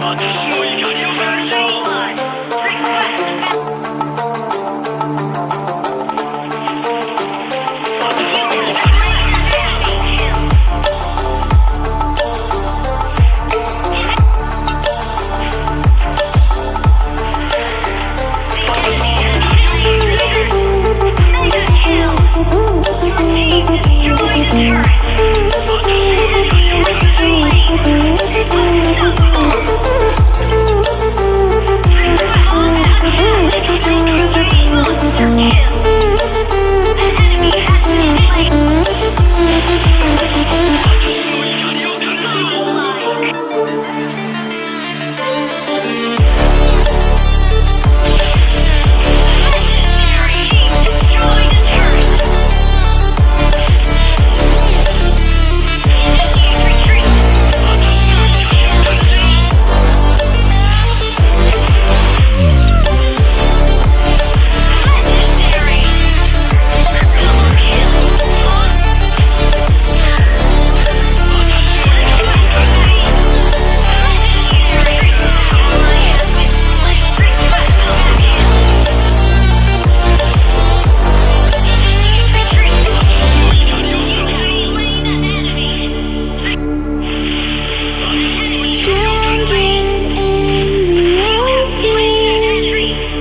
Money.